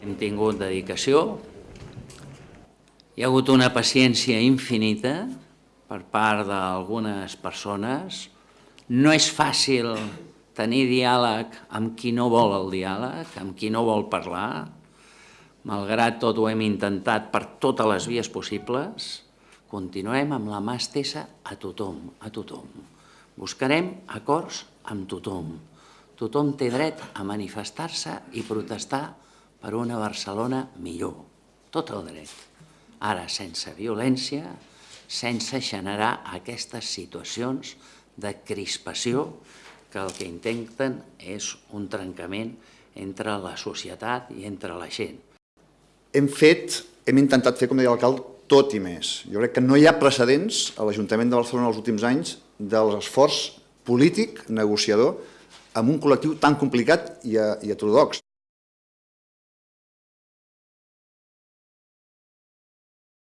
Hem tingut dedicació, hi ha hagut una paciència infinita per part d'algunes persones. No és fàcil tenir diàleg amb qui no vol el diàleg, amb qui no vol parlar. Malgrat tot ho hem intentat per totes les vies possibles, continuem amb la mà estesa a tothom, a tothom. Buscarem acords amb tothom. Tothom té dret a manifestar-se i protestar per una Barcelona millor. Tot el dret. Ara, sense violència, sense generar aquestes situacions de crispació que el que intenten és un trencament entre la societat i entre la gent. Hem fet, hem intentat fer, com deia l'alcalde, tot i més. Jo crec que no hi ha precedents a l'Ajuntament de Barcelona els últims anys de l'esforç polític, negociador, amb un col·lectiu tan complicat i, heterodox.